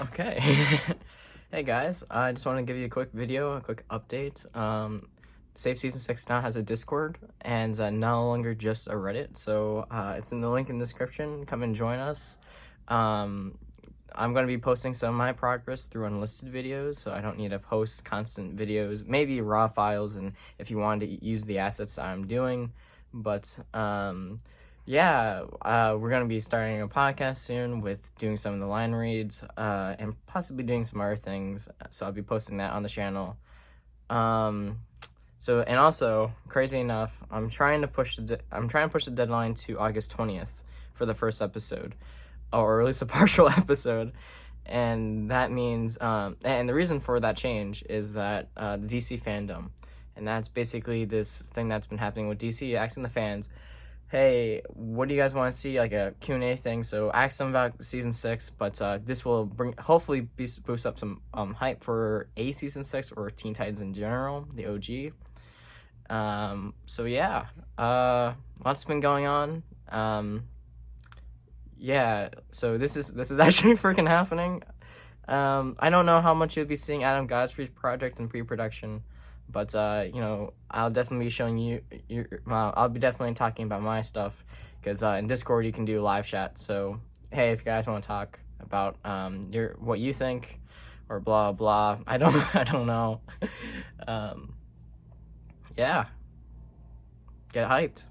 Okay. hey guys, I just want to give you a quick video, a quick update. Um, Save Season 6 now has a Discord and uh, no longer just a Reddit, so uh, it's in the link in the description. Come and join us. Um, I'm going to be posting some of my progress through unlisted videos, so I don't need to post constant videos, maybe raw files, and if you want to use the assets I'm doing, but um, yeah, uh, we're going to be starting a podcast soon with doing some of the line reads uh, and possibly doing some other things. So I'll be posting that on the channel. Um, so and also, crazy enough, I'm trying to push the I'm trying to push the deadline to August 20th for the first episode, or at least a partial episode. And that means, um, and the reason for that change is that uh, the DC FanDome, and that's basically this thing that's been happening with DC, asking the fans, hey, what do you guys want to see? Like a Q&A thing. So ask them about season six, but uh, this will bring hopefully boost up some um, hype for a season six or Teen Titans in general, the OG. Um, so yeah, uh, lots been going on. Um, yeah, so this is this is actually freaking happening. Um, I don't know how much you'll be seeing Adam Godfrey's project in pre-production. But, uh, you know, I'll definitely be showing you, your, uh, I'll be definitely talking about my stuff because uh, in Discord you can do live chat. So, hey, if you guys want to talk about um, your what you think or blah, blah, I don't, I don't know. um, yeah. Get hyped.